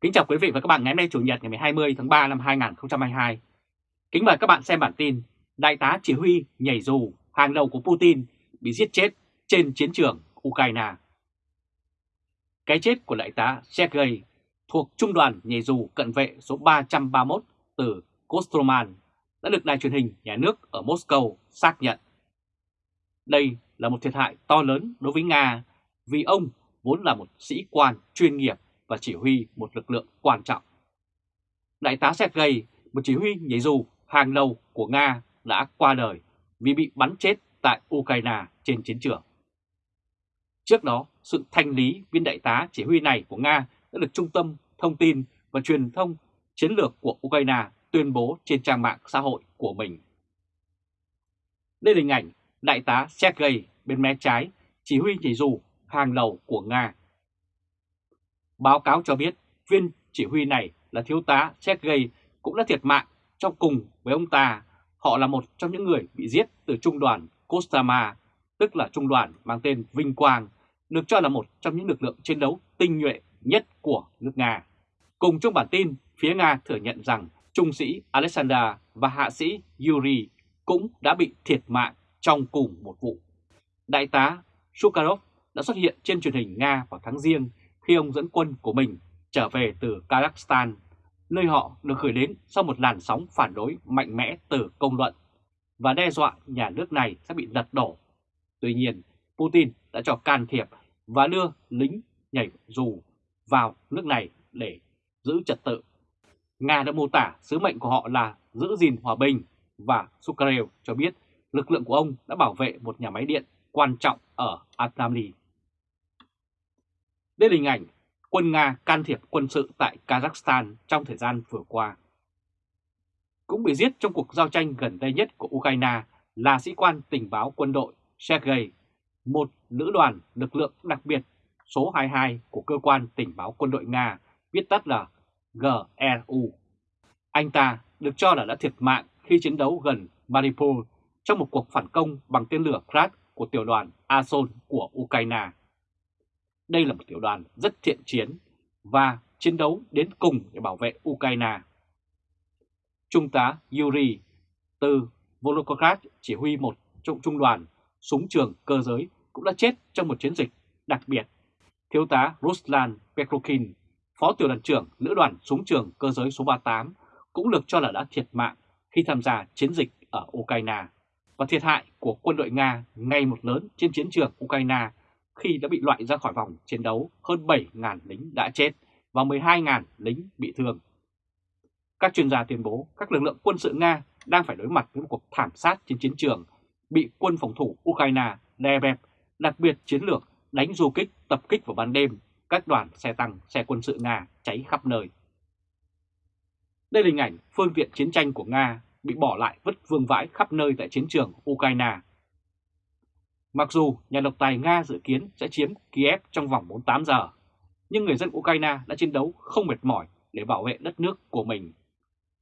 Kính chào quý vị và các bạn ngày hôm nay Chủ nhật ngày 20 tháng 3 năm 2022. Kính mời các bạn xem bản tin Đại tá chỉ huy nhảy dù hàng đầu của Putin bị giết chết trên chiến trường Ukraine. Cái chết của đại tá Sergei thuộc Trung đoàn nhảy dù cận vệ số 331 từ Kostroman đã được đài truyền hình nhà nước ở Moscow xác nhận. Đây là một thiệt hại to lớn đối với Nga vì ông vốn là một sĩ quan chuyên nghiệp và chỉ huy một lực lượng quan trọng. Đại tá Sergei, một chỉ huy nhảy dù hàng đầu của Nga đã qua đời vì bị bắn chết tại Ukraine trên chiến trường. Trước đó, sự thanh lý viên đại tá chỉ huy này của Nga đã được Trung tâm Thông tin và Truyền thông Chiến lược của Ukraine tuyên bố trên trang mạng xã hội của mình. Đây là hình ảnh đại tá Sergei bên mé trái, chỉ huy nhảy dù hàng đầu của Nga. Báo cáo cho biết viên chỉ huy này là thiếu tá Sergei cũng đã thiệt mạng trong cùng với ông ta. Họ là một trong những người bị giết từ trung đoàn Kostama, tức là trung đoàn mang tên Vinh Quang, được cho là một trong những lực lượng chiến đấu tinh nhuệ nhất của nước Nga. Cùng trong bản tin, phía Nga thừa nhận rằng trung sĩ Alexander và hạ sĩ Yuri cũng đã bị thiệt mạng trong cùng một vụ. Đại tá Shukarov đã xuất hiện trên truyền hình Nga vào tháng riêng khi ông dẫn quân của mình trở về từ Kazakhstan, nơi họ được gửi đến sau một làn sóng phản đối mạnh mẽ từ công luận và đe dọa nhà nước này sẽ bị lật đổ. Tuy nhiên, Putin đã cho can thiệp và đưa lính nhảy dù vào nước này để giữ trật tự. Nga đã mô tả sứ mệnh của họ là giữ gìn hòa bình và Sukarev cho biết lực lượng của ông đã bảo vệ một nhà máy điện quan trọng ở Atamli. Đây là hình ảnh quân Nga can thiệp quân sự tại Kazakhstan trong thời gian vừa qua. Cũng bị giết trong cuộc giao tranh gần đây nhất của Ukraine là sĩ quan tình báo quân đội Sergei, một lữ đoàn lực lượng đặc biệt số 22 của cơ quan tình báo quân đội Nga, viết tắt là GRU. Anh ta được cho là đã thiệt mạng khi chiến đấu gần Mariupol trong một cuộc phản công bằng tên lửa Krat của tiểu đoàn Azov của Ukraine. Đây là một tiểu đoàn rất thiện chiến và chiến đấu đến cùng để bảo vệ Ukraine. Trung tá Yuri từ Volokograd chỉ huy một trong trung đoàn súng trường cơ giới cũng đã chết trong một chiến dịch đặc biệt. Thiếu tá Ruslan Petrokin, phó tiểu đoàn trưởng lữ đoàn súng trường cơ giới số 38 cũng được cho là đã thiệt mạng khi tham gia chiến dịch ở Ukraine. Và thiệt hại của quân đội Nga ngày một lớn trên chiến trường Ukraine khi đã bị loại ra khỏi vòng chiến đấu hơn 7.000 lính đã chết và 12.000 lính bị thương. Các chuyên gia tuyên bố các lực lượng quân sự Nga đang phải đối mặt với một cuộc thảm sát trên chiến trường, bị quân phòng thủ Ukraine đè bẹp, đặc biệt chiến lược đánh du kích tập kích vào ban đêm, các đoàn xe tăng, xe quân sự Nga cháy khắp nơi. Đây là hình ảnh phương tiện chiến tranh của Nga bị bỏ lại vứt vương vãi khắp nơi tại chiến trường Ukraine Mặc dù nhà độc tài Nga dự kiến sẽ chiếm Kiev trong vòng 48 giờ, nhưng người dân Ukraine đã chiến đấu không mệt mỏi để bảo vệ đất nước của mình.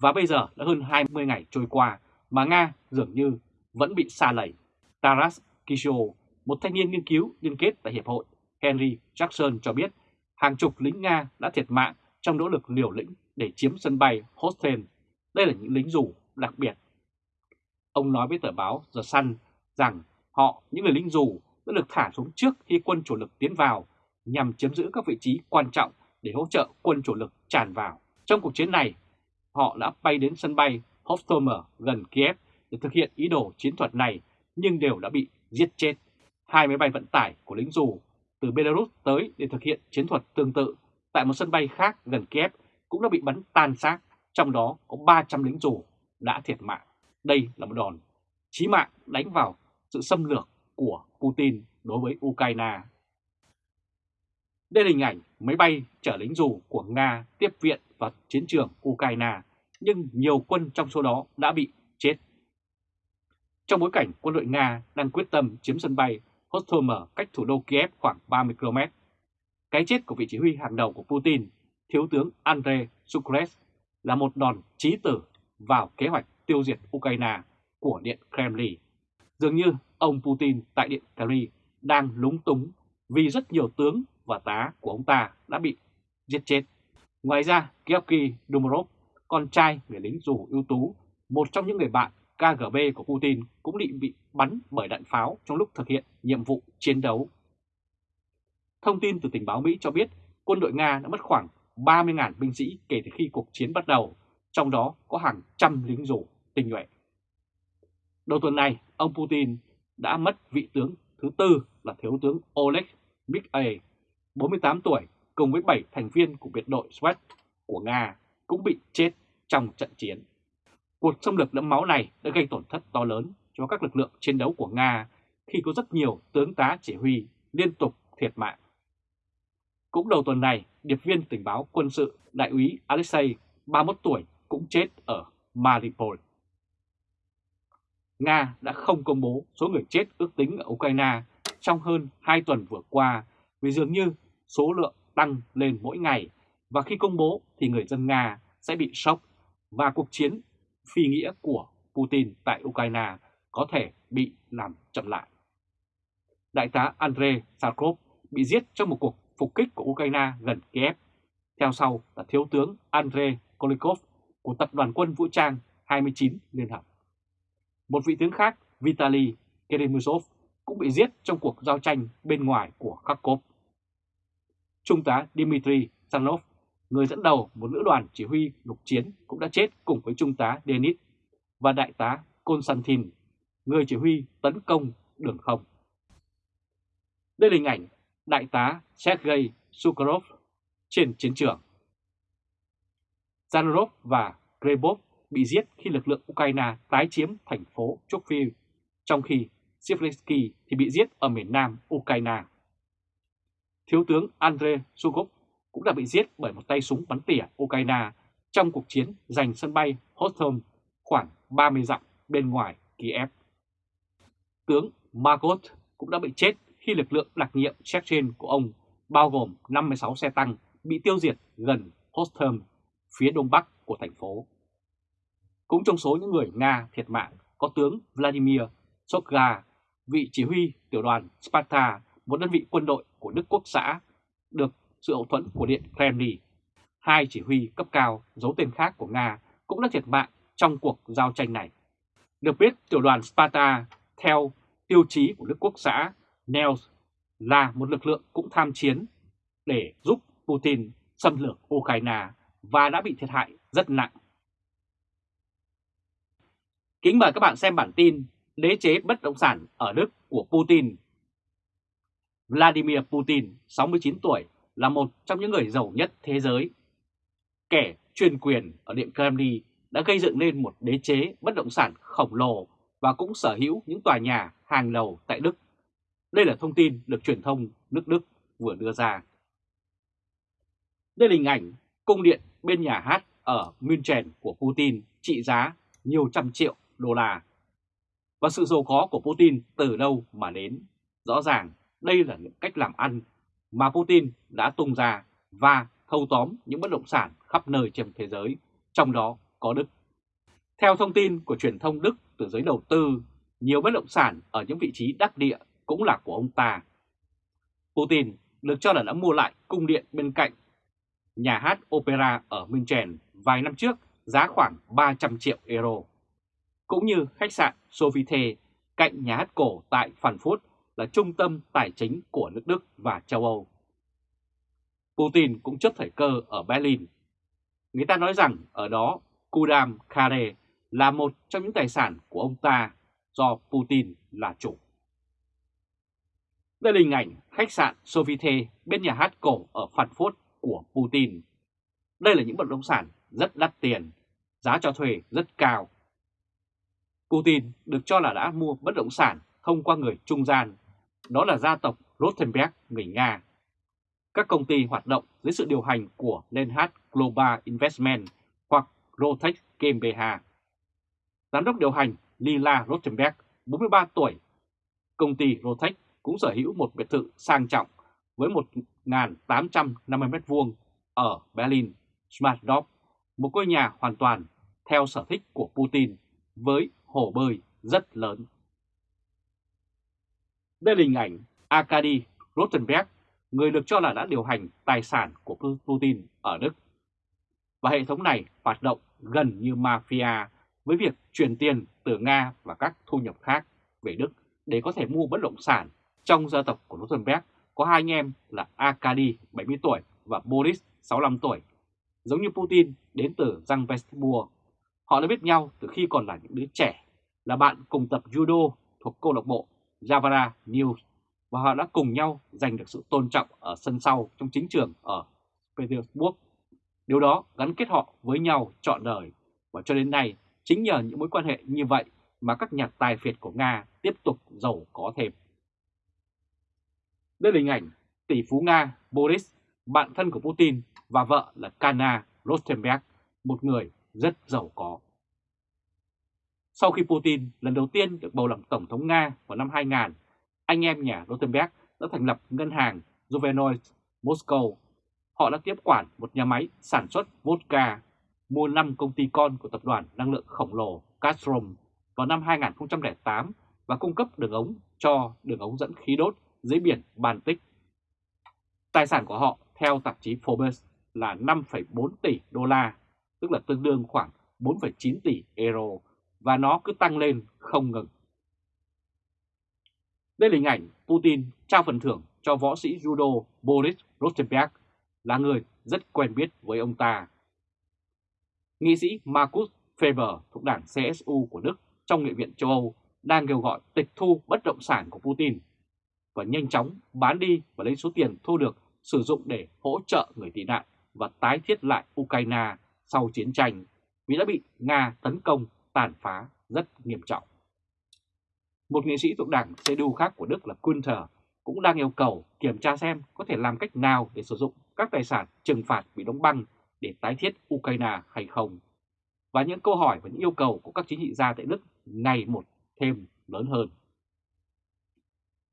Và bây giờ đã hơn 20 ngày trôi qua mà Nga dường như vẫn bị xa lầy. Taras Kisho, một thanh niên nghiên cứu liên kết tại Hiệp hội Henry Jackson cho biết hàng chục lính Nga đã thiệt mạng trong nỗ lực liều lĩnh để chiếm sân bay Hostel. Đây là những lính dù đặc biệt. Ông nói với tờ báo The Sun rằng Họ, những người lính dù, đã được thả xuống trước khi quân chủ lực tiến vào nhằm chiếm giữ các vị trí quan trọng để hỗ trợ quân chủ lực tràn vào. Trong cuộc chiến này, họ đã bay đến sân bay Hostomel gần Kiev để thực hiện ý đồ chiến thuật này nhưng đều đã bị giết chết. Hai máy bay vận tải của lính dù từ Belarus tới để thực hiện chiến thuật tương tự tại một sân bay khác gần Kiev cũng đã bị bắn tan xác, trong đó có 300 lính dù đã thiệt mạng. Đây là một đòn chí mạng đánh vào sự xâm lược của Putin đối với Ukraine. Đây là hình ảnh máy bay chở lính dù của Nga tiếp viện vào chiến trường Ukraine, nhưng nhiều quân trong số đó đã bị chết. Trong bối cảnh quân đội Nga đang quyết tâm chiếm sân bay Hostomel cách thủ đô Kiev khoảng 30 km, cái chết của vị chỉ huy hàng đầu của Putin, Thiếu tướng Andrei Sukres, là một đòn chí tử vào kế hoạch tiêu diệt Ukraine của Điện Kremlin. Dường như ông Putin tại Điện Paris đang lúng túng vì rất nhiều tướng và tá của ông ta đã bị giết chết. Ngoài ra, Georgy Dumarov, con trai người lính dù ưu tú, một trong những người bạn KGB của Putin cũng bị bị bắn bởi đạn pháo trong lúc thực hiện nhiệm vụ chiến đấu. Thông tin từ tình báo Mỹ cho biết quân đội Nga đã mất khoảng 30.000 binh sĩ kể từ khi cuộc chiến bắt đầu, trong đó có hàng trăm lính dù tình nguyện. Đầu tuần này, ông Putin đã mất vị tướng thứ tư là thiếu tướng Oleg Mikhail, 48 tuổi, cùng với 7 thành viên của biệt đội SWAT của Nga cũng bị chết trong trận chiến. Cuộc xâm lược đẫm máu này đã gây tổn thất to lớn cho các lực lượng chiến đấu của Nga khi có rất nhiều tướng tá chỉ huy liên tục thiệt mạng. Cũng đầu tuần này, điệp viên tình báo quân sự đại úy Alexei, 31 tuổi, cũng chết ở Mariupol. Nga đã không công bố số người chết ước tính ở Ukraine trong hơn 2 tuần vừa qua, vì dường như số lượng tăng lên mỗi ngày và khi công bố thì người dân Nga sẽ bị sốc và cuộc chiến phi nghĩa của Putin tại Ukraine có thể bị làm chậm lại. Đại tá Andrei Sarkov bị giết trong một cuộc phục kích của Ukraine gần Kiev. Theo sau là thiếu tướng Andrei Kolikov của Tập đoàn quân vũ trang 29 Liên Hợp. Một vị tướng khác, Vitaly Keremusov, cũng bị giết trong cuộc giao tranh bên ngoài của Kharkov. Trung tá Dmitry Sanov, người dẫn đầu một lữ đoàn chỉ huy lục chiến cũng đã chết cùng với Trung tá Denis và Đại tá Konstantin, người chỉ huy tấn công đường không. Đây là hình ảnh Đại tá Sergei Sukharov trên chiến trường. Zanarov và Grebov bị giết khi lực lượng Ukraine tái chiếm thành phố Chokviv, trong khi Zelensky thì bị giết ở miền nam Ukraine. Thiếu tướng Andrei Sukov cũng đã bị giết bởi một tay súng bắn tỉa Ukraine trong cuộc chiến giành sân bay Hostom khoảng 30 dặm bên ngoài Kiev. Tướng Margot cũng đã bị chết khi lực lượng đặc nhiệm Chechen của ông bao gồm 56 xe tăng bị tiêu diệt gần Hostom, phía đông bắc của thành phố. Cũng trong số những người Nga thiệt mạng có tướng Vladimir Sokga, vị chỉ huy tiểu đoàn Sparta, một đơn vị quân đội của Đức Quốc xã, được sự hậu thuẫn của Điện Kremlin. Hai chỉ huy cấp cao giấu tên khác của Nga cũng đã thiệt mạng trong cuộc giao tranh này. Được biết, tiểu đoàn Sparta theo tiêu chí của Đức Quốc xã Nels là một lực lượng cũng tham chiến để giúp Putin xâm lược Ukraine và đã bị thiệt hại rất nặng. Kính mời các bạn xem bản tin Đế chế bất động sản ở Đức của Putin. Vladimir Putin, 69 tuổi, là một trong những người giàu nhất thế giới. Kẻ chuyên quyền ở Điện Kremlin đã gây dựng nên một đế chế bất động sản khổng lồ và cũng sở hữu những tòa nhà hàng đầu tại Đức. Đây là thông tin được truyền thông nước Đức vừa đưa ra. Đây là hình ảnh cung điện bên nhà hát ở München của Putin trị giá nhiều trăm triệu đô la. Và sự giàu có của Putin từ đâu mà đến? Rõ ràng đây là những cách làm ăn mà Putin đã tung ra và thâu tóm những bất động sản khắp nơi trên thế giới, trong đó có Đức. Theo thông tin của truyền thông Đức từ giới đầu tư, nhiều bất động sản ở những vị trí đắc địa cũng là của ông ta. Putin được cho là đã mua lại cung điện bên cạnh nhà hát opera ở München vài năm trước giá khoảng 300 triệu euro. Cũng như khách sạn Sofitel cạnh nhà hát cổ tại Frankfurt là trung tâm tài chính của nước Đức và châu Âu. Putin cũng chấp thời cơ ở Berlin. Người ta nói rằng ở đó Kudam Kare là một trong những tài sản của ông ta do Putin là chủ. Đây là hình ảnh khách sạn Sofitel bên nhà hát cổ ở Frankfurt của Putin. Đây là những bất động sản rất đắt tiền, giá cho thuê rất cao. Putin được cho là đã mua bất động sản thông qua người trung gian, đó là gia tộc Rothenberg người Nga. Các công ty hoạt động dưới sự điều hành của Lenhard Global Investment hoặc Rotech GmbH. Giám đốc điều hành Lila Rothenberg, 43 tuổi. Công ty Rotech cũng sở hữu một biệt thự sang trọng với 1.850 m2 ở Berlin, Schmartdorf, một ngôi nhà hoàn toàn theo sở thích của Putin với hồ bơi rất lớn. Đây là hình ảnh Arkady Rotenberg, người được cho là đã điều hành tài sản của Putin ở Đức. và hệ thống này hoạt động gần như mafia với việc chuyển tiền từ Nga và các thu nhập khác về Đức để có thể mua bất động sản. Trong gia tộc của Rotenberg có hai anh em là Arkady 70 tuổi và Boris 65 tuổi. Giống như Putin đến từ Giang Petersburg, họ đã biết nhau từ khi còn là những đứa trẻ, là bạn cùng tập judo thuộc câu lạc bộ Javara News và họ đã cùng nhau giành được sự tôn trọng ở sân sau trong chính trường ở Petersburg. Điều đó gắn kết họ với nhau trọn đời và cho đến nay chính nhờ những mối quan hệ như vậy mà các nhà tài phiệt của Nga tiếp tục giàu có thêm. Đây là hình ảnh tỷ phú Nga Boris, bạn thân của Putin và vợ là Kana Rostenberg, một người rất giàu có. Sau khi Putin lần đầu tiên được bầu làm Tổng thống Nga vào năm 2000, anh em nhà Rotenberg đã thành lập ngân hàng Juvenoy Moscow. Họ đã tiếp quản một nhà máy sản xuất vodka, mua 5 công ty con của tập đoàn năng lượng khổng lồ Gazprom vào năm 2008 và cung cấp đường ống cho đường ống dẫn khí đốt dưới biển Baltic. Tài sản của họ theo tạp chí Forbes là 5,4 tỷ đô la, tức là tương đương khoảng 4,9 tỷ euro và nó cứ tăng lên không ngừng. Đây là hình ảnh Putin trao phần thưởng cho võ sĩ judo Boris Rosenberg, là người rất quen biết với ông ta. Nghị sĩ Markus Faber thuộc đảng CSU của Đức trong Nghị viện châu Âu đang kêu gọi tịch thu bất động sản của Putin và nhanh chóng bán đi và lấy số tiền thu được sử dụng để hỗ trợ người tị nạn và tái thiết lại Ukraine sau chiến tranh vì đã bị Nga tấn công tàn phá rất nghiêm trọng. Một nghị sĩ thuộc đảng CDU khác của Đức là Günther cũng đang yêu cầu kiểm tra xem có thể làm cách nào để sử dụng các tài sản trừng phạt bị đóng băng để tái thiết Ukraine hay không. Và những câu hỏi và những yêu cầu của các chính trị gia tại Đức ngày một thêm lớn hơn.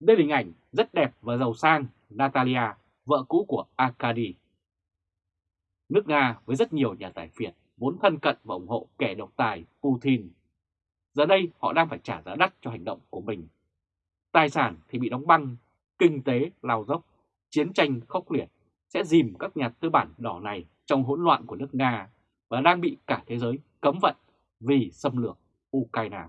Đây là hình ảnh rất đẹp và giàu sang Natalia, vợ cũ của Arkady. Nước Nga với rất nhiều nhà tài phiệt vốn thân cận và ủng hộ kẻ độc tài Putin. Giờ đây họ đang phải trả giá đắt cho hành động của mình. Tài sản thì bị đóng băng, kinh tế lao dốc, chiến tranh khốc liệt sẽ dìm các nhà tư bản đỏ này trong hỗn loạn của nước Nga và đang bị cả thế giới cấm vận vì xâm lược Ukraine.